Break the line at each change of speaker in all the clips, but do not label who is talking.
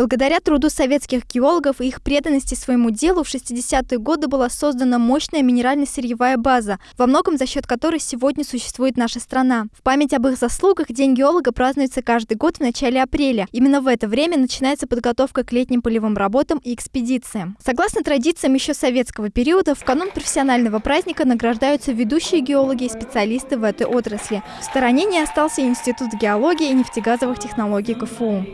Благодаря труду советских геологов и их преданности своему делу в 60-е годы была создана мощная минерально-сырьевая база, во многом за счет которой сегодня существует наша страна. В память об их заслугах День геолога празднуется каждый год в начале апреля. Именно в это время начинается подготовка к летним полевым работам и экспедициям. Согласно традициям еще советского периода, в канун профессионального праздника награждаются ведущие геологи и специалисты в этой отрасли. В стороне не остался Институт геологии и нефтегазовых технологий КФУ.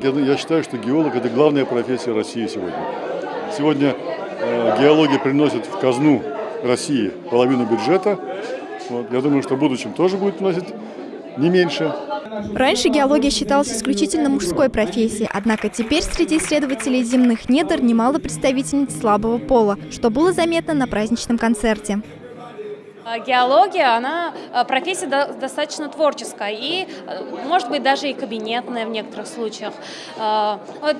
Я считаю, что геолог – это главная профессия России сегодня. Сегодня э, геология приносит в казну России половину бюджета. Вот. Я думаю, что в будущем тоже будет приносить не меньше.
Раньше геология считалась исключительно мужской профессией, однако теперь среди исследователей земных недр немало представительниц слабого пола, что было заметно на праздничном концерте.
А, геология, она а, профессия достаточно творческая и, а, может быть, даже и кабинетная в некоторых случаях. Вот,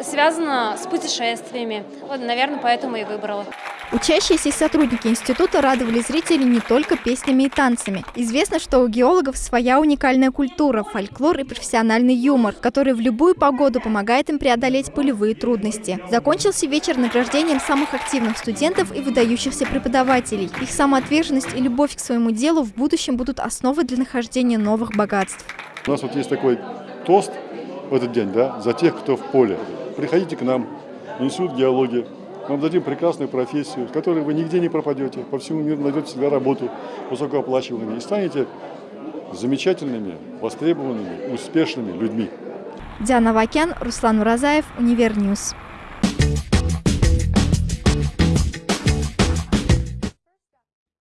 связана с путешествиями. Вот, наверное, поэтому и выбрала.
Учащиеся и сотрудники института радовали зрителей не только песнями и танцами. Известно, что у геологов своя уникальная культура, фольклор и профессиональный юмор, который в любую погоду помогает им преодолеть полевые трудности. Закончился вечер награждением самых активных студентов и выдающихся преподавателей. Их самоотверженность и любовь к своему делу в будущем будут основой для нахождения новых богатств.
У нас вот есть такой тост в этот день, да, за тех, кто в поле. Приходите к нам, Институт геологии, вам дадим прекрасную профессию, в которой вы нигде не пропадете, по всему миру найдете всегда работу высокооплачиваемыми и станете замечательными, востребованными, успешными людьми.
Диана Вакян, Руслан Уразаев, Univer News.